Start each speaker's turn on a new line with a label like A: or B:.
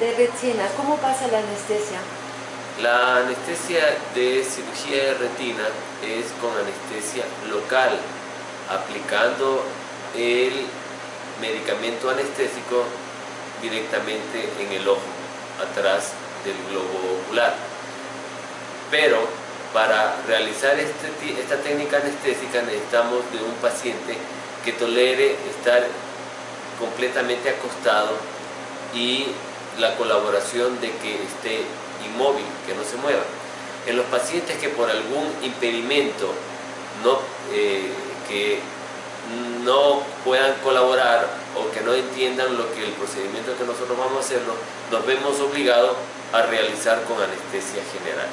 A: de retina, ¿cómo pasa la anestesia? La anestesia de cirugía de retina es con anestesia local, aplicando el medicamento anestésico directamente en el ojo, atrás del globo ocular. Pero para realizar este, esta técnica anestésica necesitamos de un paciente que tolere estar completamente acostado y la colaboración de que esté inmóvil, que no se mueva. En los pacientes que por algún impedimento no, eh, que no puedan colaborar o que no entiendan lo que el procedimiento que nosotros vamos a hacerlo, nos vemos obligados a realizar con anestesia general.